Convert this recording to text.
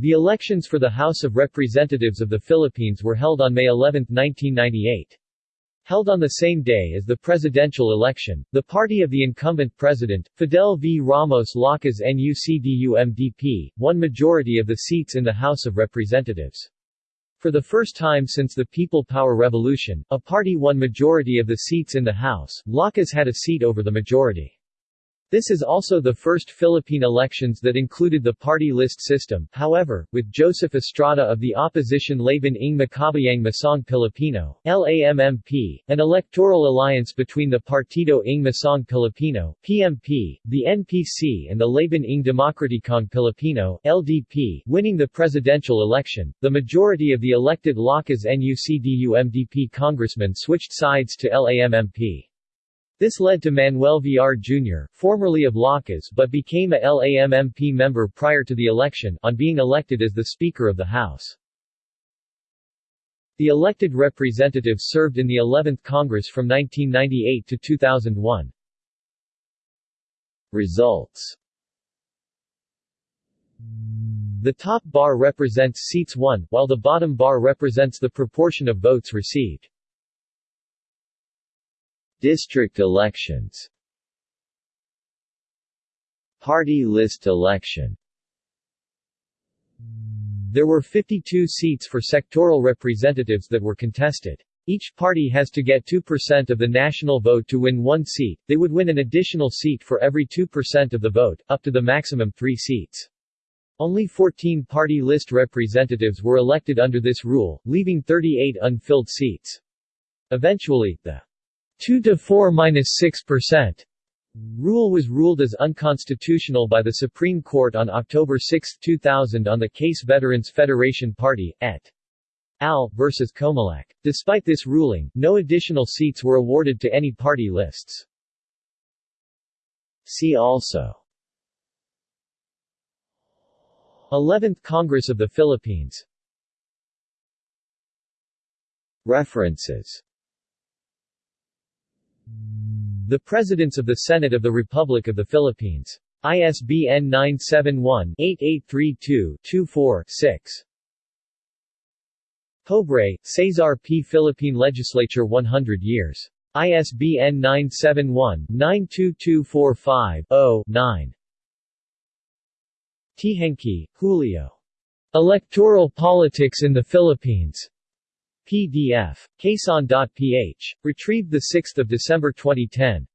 The elections for the House of Representatives of the Philippines were held on May 11, 1998. Held on the same day as the presidential election, the party of the incumbent president, Fidel V. Ramos Lakas NUCDU-MDP, won majority of the seats in the House of Representatives. For the first time since the People Power Revolution, a party won majority of the seats in the House, Lakas had a seat over the majority. This is also the first Philippine elections that included the party list system, however, with Joseph Estrada of the opposition Laban ng Makabayang Masang Pilipino LAMMP, an electoral alliance between the Partido ng Masang Pilipino PMP, the NPC and the Laban ng Demokratikong Pilipino LDP, winning the presidential election. The majority of the elected Lakas NUCDU-MDP congressmen switched sides to LAMMP. This led to Manuel Villar Jr., formerly of Lakas but became a LAMMP member prior to the election, on being elected as the Speaker of the House. The elected representatives served in the 11th Congress from 1998 to 2001. Results The top bar represents seats won, while the bottom bar represents the proportion of votes received. District elections Party list election There were 52 seats for sectoral representatives that were contested. Each party has to get 2% of the national vote to win one seat, they would win an additional seat for every 2% of the vote, up to the maximum 3 seats. Only 14 party list representatives were elected under this rule, leaving 38 unfilled seats. Eventually, the 2 to 4 minus 6%. Rule was ruled as unconstitutional by the Supreme Court on October 6, 2000 on the case Veterans Federation Party, et al. versus Comelec. Despite this ruling, no additional seats were awarded to any party lists. See also 11th Congress of the Philippines References the Presidents of the Senate of the Republic of the Philippines. ISBN 971-8832-24-6. Pobre, Cesar P. Philippine Legislature 100 years. ISBN 971-92245-0-9. Teehankee, Julio. Electoral Politics in the Philippines. PDF. Quezon.ph. Retrieved 6 December 2010.